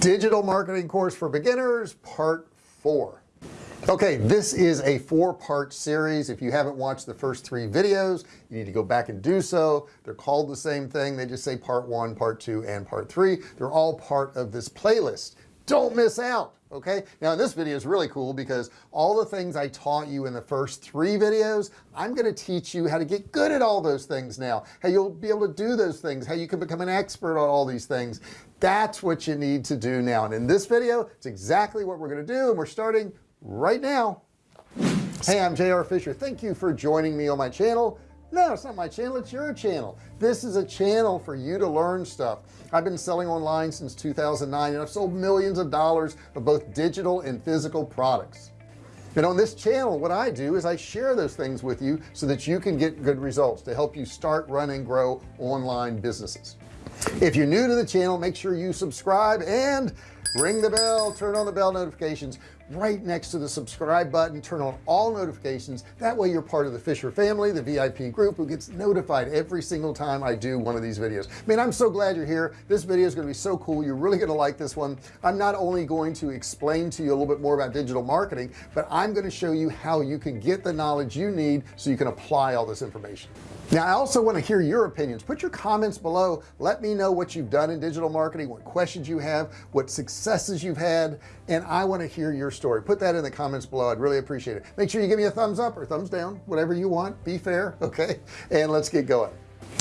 digital marketing course for beginners part four. Okay this is a four-part series. If you haven't watched the first three videos you need to go back and do so. They're called the same thing. They just say part one part two and part three. They're all part of this playlist. Don't miss out okay? Now this video is really cool because all the things I taught you in the first three videos I'm going to teach you how to get good at all those things now. How you'll be able to do those things how you can become an expert on all these things that's what you need to do now. And in this video it's exactly what we're going to do and we're starting right now. Hey I'm JR Fisher. Thank you for joining me on my channel. No it's not my channel it's your channel. This is a channel for you to learn stuff. I've been selling online since 2009 and I've sold millions of dollars of both digital and physical products. And on this channel what I do is I share those things with you so that you can get good results to help you start run and grow online businesses if you're new to the channel make sure you subscribe and ring the bell. Turn on the bell notifications right next to the subscribe button. Turn on all notifications. That way you're part of the Fisher family the VIP group who gets notified every single time I do one of these videos. I mean I'm so glad you're here. This video is going to be so cool. You're really going to like this one. I'm not only going to explain to you a little bit more about digital marketing but I'm going to show you how you can get the knowledge you need so you can apply all this information now I also want to hear your opinions. Put your comments below. Let me know what you've done in digital marketing what questions you have what successes you've had and I want to hear your story. Put that in the comments below. I'd really appreciate it. Make sure you give me a thumbs up or thumbs down whatever you want. Be fair okay? And let's get going.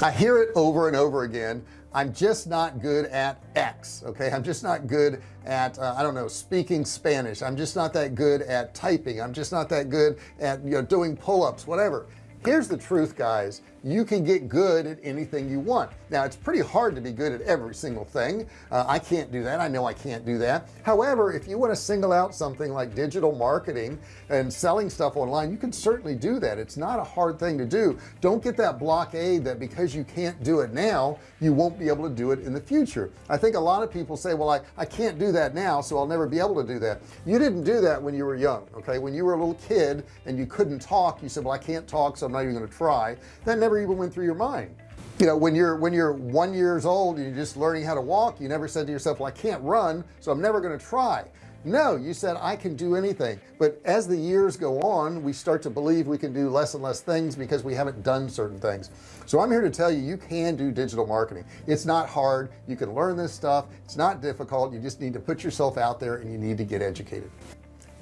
I hear it over and over again. I'm just not good at X okay? I'm just not good at uh, I don't know speaking Spanish. I'm just not that good at typing. I'm just not that good at you know doing pull-ups whatever here's the truth guys. You can get good at anything you want. Now it's pretty hard to be good at every single thing. Uh, I can't do that. I know I can't do that. However if you want to single out something like digital marketing and selling stuff online you can certainly do that. It's not a hard thing to do. Don't get that blockade that because you can't do it now you won't be able to do it in the future. I think a lot of people say well I I can't do that now so I'll never be able to do that. You didn't do that when you were young okay? When you were a little kid and you couldn't talk you said well I can't talk so I'm not even going to try that never even went through your mind. You know when you're when you're one years old and you're just learning how to walk you never said to yourself well I can't run so I'm never going to try. No you said I can do anything. But as the years go on we start to believe we can do less and less things because we haven't done certain things. So I'm here to tell you you can do digital marketing. It's not hard. You can learn this stuff. It's not difficult. You just need to put yourself out there and you need to get educated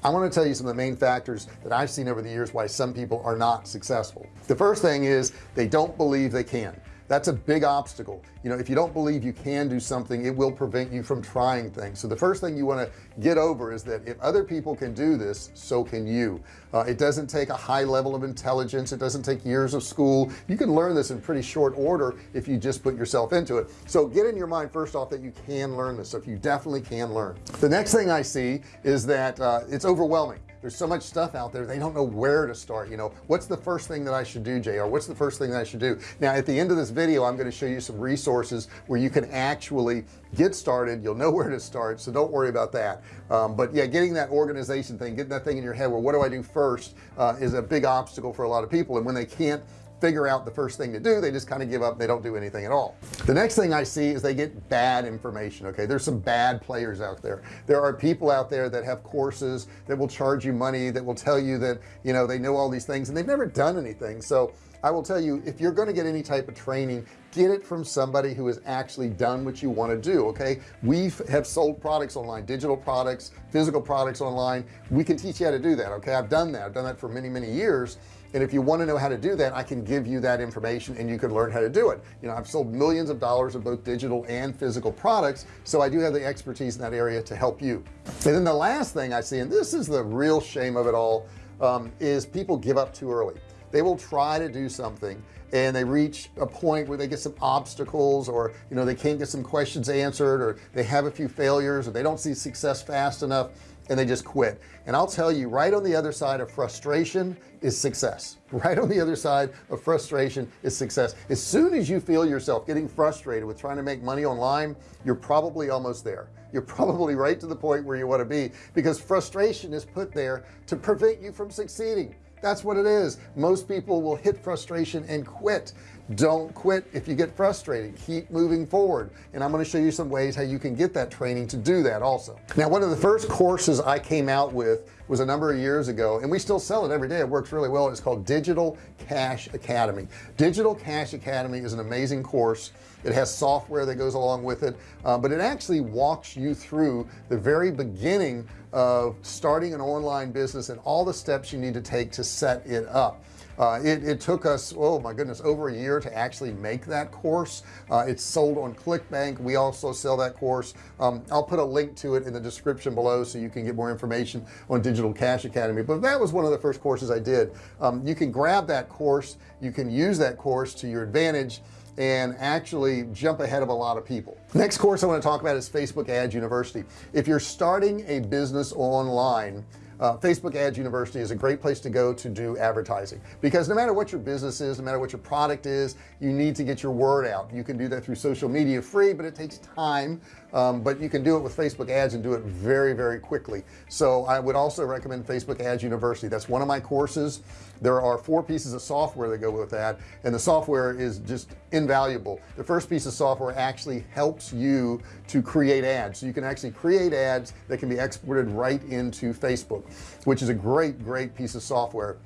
I want to tell you some of the main factors that I've seen over the years why some people are not successful. The first thing is they don't believe they can that's a big obstacle. You know if you don't believe you can do something it will prevent you from trying things. So the first thing you want to get over is that if other people can do this so can you. Uh, it doesn't take a high level of intelligence. It doesn't take years of school. You can learn this in pretty short order if you just put yourself into it. So get in your mind first off that you can learn this. Stuff you definitely can learn. The next thing I see is that uh, it's overwhelming there's so much stuff out there they don't know where to start you know? What's the first thing that I should do JR what's the first thing that I should do? Now at the end of this video I'm going to show you some resources where you can actually get started. You'll know where to start so don't worry about that. Um, but yeah getting that organization thing getting that thing in your head well what do I do first uh, is a big obstacle for a lot of people and when they can't figure out the first thing to do they just kind of give up they don't do anything at all. The next thing I see is they get bad information okay? There's some bad players out there. There are people out there that have courses that will charge you money that will tell you that you know they know all these things and they've never done anything. So I will tell you if you're going to get any type of training get it from somebody who has actually done what you want to do okay? We have sold products online digital products physical products online. We can teach you how to do that okay? I've done that. I've done that for many many years and if you want to know how to do that I can give you that information and you can learn how to do it. You know I've sold millions of dollars of both digital and physical products so I do have the expertise in that area to help you. And then the last thing I see and this is the real shame of it all um, is people give up too early. They will try to do something and they reach a point where they get some obstacles or you know they can't get some questions answered or they have a few failures or they don't see success fast enough and they just quit. And I'll tell you right on the other side of frustration is success. Right on the other side of frustration is success. As soon as you feel yourself getting frustrated with trying to make money online you're probably almost there. You're probably right to the point where you want to be because frustration is put there to prevent you from succeeding. That's what it is. Most people will hit frustration and quit don't quit if you get frustrated. Keep moving forward. And I'm going to show you some ways how you can get that training to do that also. Now one of the first courses I came out with was a number of years ago and we still sell it every day. It works really well. It's called digital cash academy. Digital cash academy is an amazing course. It has software that goes along with it uh, but it actually walks you through the very beginning of starting an online business and all the steps you need to take to set it up uh, it, it, took us oh my goodness over a year to actually make that course. Uh, it's sold on clickbank. We also sell that course. Um, I'll put a link to it in the description below so you can get more information on digital cash academy. But that was one of the first courses I did. Um, you can grab that course. You can use that course to your advantage and actually jump ahead of a lot of people. Next course I want to talk about is Facebook ads university. If you're starting a business online uh, Facebook ads university is a great place to go to do advertising. Because no matter what your business is no matter what your product is you need to get your word out. You can do that through social media free but it takes time um, but you can do it with Facebook ads and do it very very quickly. So I would also recommend Facebook ads university. That's one of my courses there are four pieces of software that go with that and the software is just invaluable. The first piece of software actually helps you to create ads. So you can actually create ads that can be exported right into Facebook which is a great great piece of software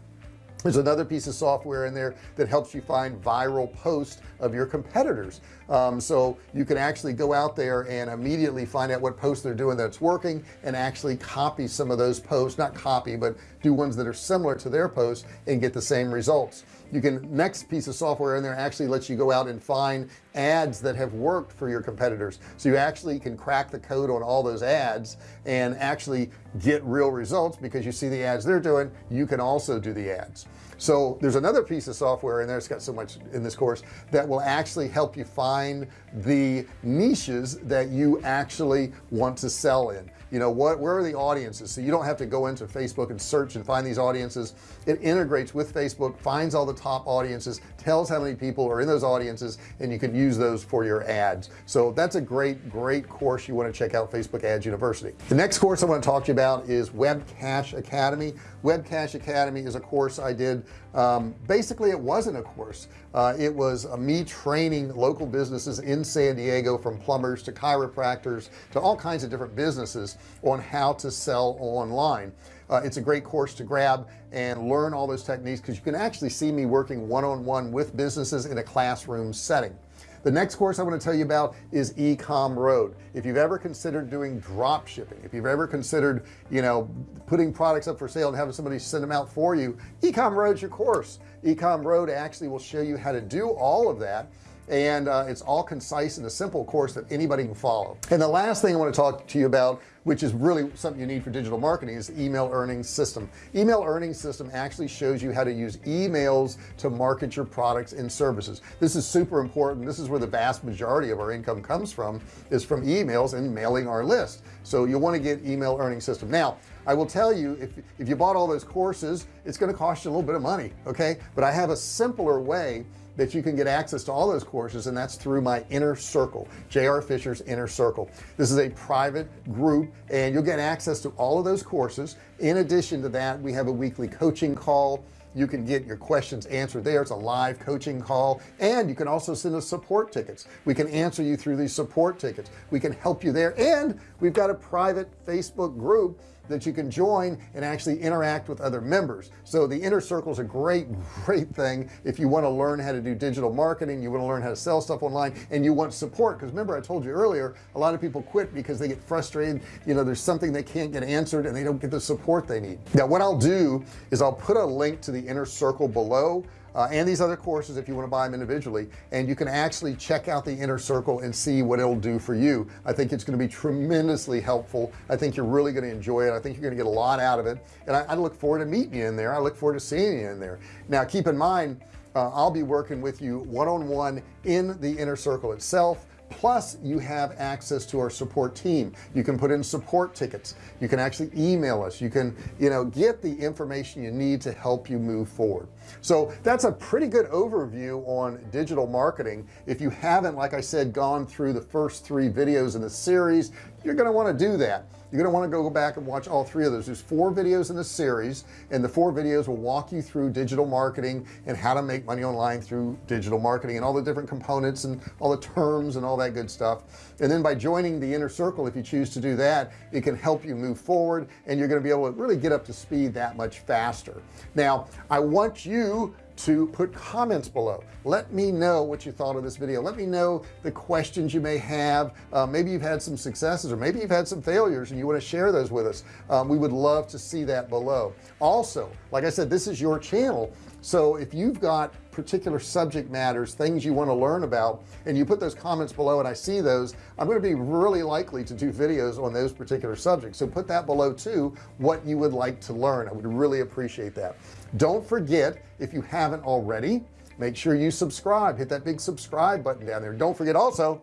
there's another piece of software in there that helps you find viral posts of your competitors. Um, so you can actually go out there and immediately find out what posts they're doing that's working and actually copy some of those posts not copy but do ones that are similar to their posts and get the same results. You can next piece of software in there actually lets you go out and find ads that have worked for your competitors. So you actually can crack the code on all those ads and actually get real results because you see the ads they're doing you can also do the ads so there's another piece of software in there it's got so much in this course that will actually help you find the niches that you actually want to sell in. You know what where are the audiences? So you don't have to go into Facebook and search and find these audiences. It integrates with Facebook finds all the top audiences tells how many people are in those audiences and you can use those for your ads. So that's a great great course you want to check out Facebook ads university. The next course I want to talk to you about is web cash academy. Web cash academy is a course I did um, basically it wasn't a course. Uh, it was uh, me training local businesses in San Diego from plumbers to chiropractors to all kinds of different businesses on how to sell online. Uh, it's a great course to grab and learn all those techniques because you can actually see me working one-on-one -on -one with businesses in a classroom setting the next course I want to tell you about is ecom road. If you've ever considered doing drop shipping if you've ever considered you know putting products up for sale and having somebody send them out for you ecom road's your course. Ecom road actually will show you how to do all of that and uh, it's all concise and a simple course that anybody can follow. And the last thing I want to talk to you about which is really something you need for digital marketing is email earnings system. Email earnings system actually shows you how to use emails to market your products and services. This is super important. This is where the vast majority of our income comes from is from emails and mailing our list. So you want to get email earning system. Now I will tell you if, if you bought all those courses it's going to cost you a little bit of money okay? But I have a simpler way that you can get access to all those courses and that's through my inner circle JR Fisher's inner circle. This is a private group and you'll get access to all of those courses. In addition to that we have a weekly coaching call. You can get your questions answered there. It's a live coaching call and you can also send us support tickets. We can answer you through these support tickets. We can help you there and we've got a private Facebook group that you can join and actually interact with other members. So the inner circle is a great great thing if you want to learn how to do digital marketing you want to learn how to sell stuff online and you want support. Because remember I told you earlier a lot of people quit because they get frustrated you know there's something they can't get answered and they don't get the support they need. Now what I'll do is I'll put a link to the inner circle below uh, and these other courses if you want to buy them individually. And you can actually check out the inner circle and see what it'll do for you. I think it's going to be tremendously helpful. I think you're really going to enjoy it. I think you're going to get a lot out of it. And I, I look forward to meeting you in there. I look forward to seeing you in there. Now keep in mind uh, I'll be working with you one-on-one -on -one in the inner circle itself plus you have access to our support team. You can put in support tickets. You can actually email us. You can you know get the information you need to help you move forward. So that's a pretty good overview on digital marketing. If you haven't like I said gone through the first three videos in the series you're going to want to do that. You're going to want to go back and watch all three of those. There's four videos in the series and the four videos will walk you through digital marketing and how to make money online through digital marketing and all the different components and all the terms and all that good stuff. And then by joining the inner circle if you choose to do that it can help you move forward and you're going to be able to really get up to speed that much faster. Now I want you to put comments below. Let me know what you thought of this video. Let me know the questions you may have. Uh, maybe you've had some successes or maybe you've had some failures and you want to share those with us. Um, we would love to see that below. Also like I said this is your channel. So if you've got particular subject matters things you want to learn about and you put those comments below and I see those I'm going to be really likely to do videos on those particular subjects. So put that below too what you would like to learn. I would really appreciate that. Don't forget if you haven't already make sure you subscribe. Hit that big subscribe button down there. Don't forget also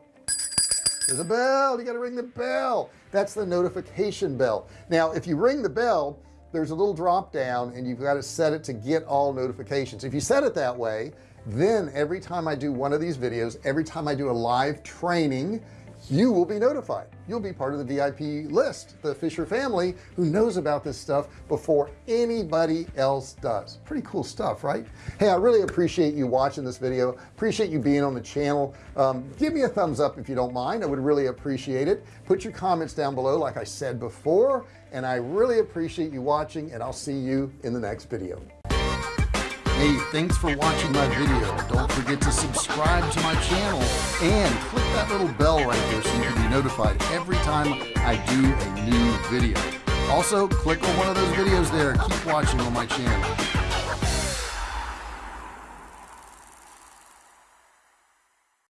there's a bell. You got to ring the bell. That's the notification bell. Now if you ring the bell there's a little drop down and you've got to set it to get all notifications. If you set it that way then every time I do one of these videos every time I do a live training you will be notified. You'll be part of the VIP list the Fisher family who knows about this stuff before anybody else does. Pretty cool stuff right? Hey I really appreciate you watching this video. Appreciate you being on the channel. Um, give me a thumbs up if you don't mind. I would really appreciate it. Put your comments down below like I said before and I really appreciate you watching and I'll see you in the next video. Hey thanks for watching my video. Don't forget to subscribe to my channel and click that little bell right there so you can be notified every time I do a new video. Also click on one of those videos there. Keep watching on my channel